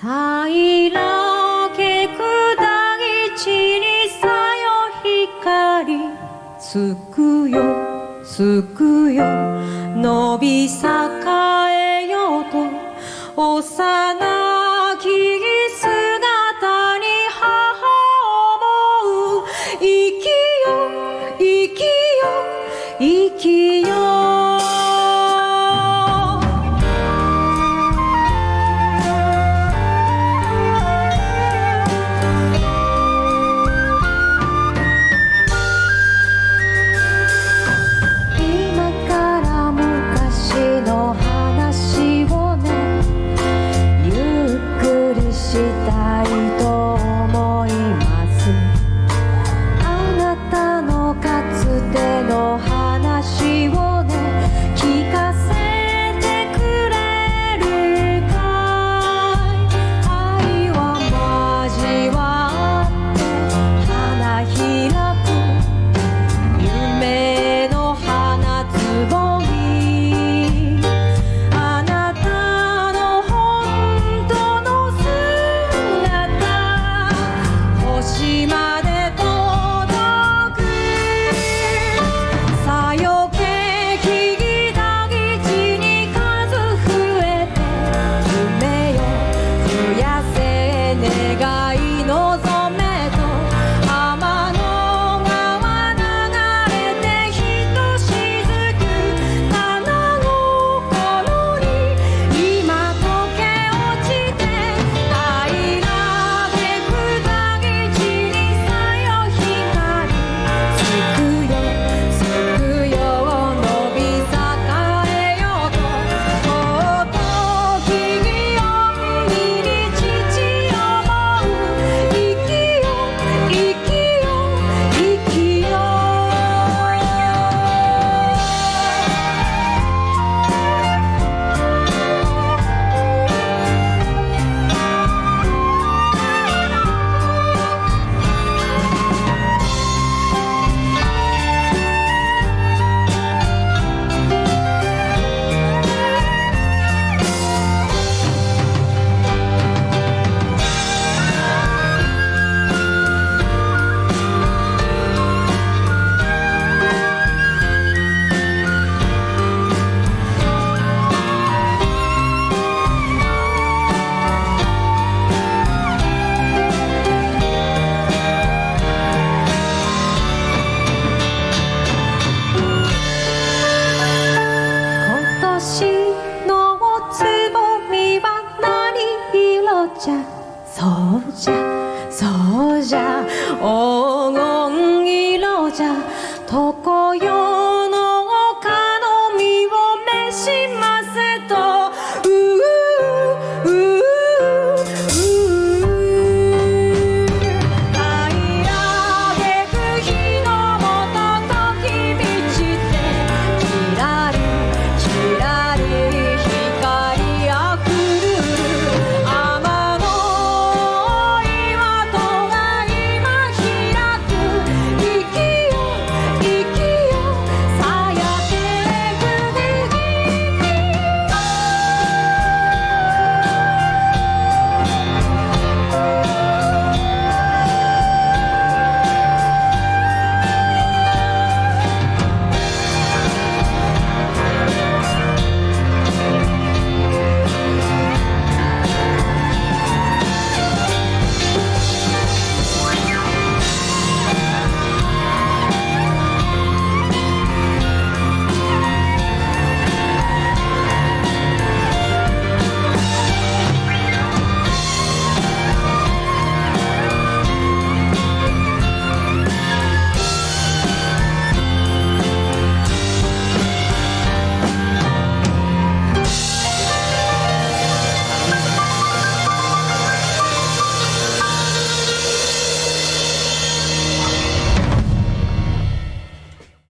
平けく大地にさよ光つくよつくよ。伸び栄えよと幼き姿に母思う。生きよ生きよ生きよそうじゃそうじゃ。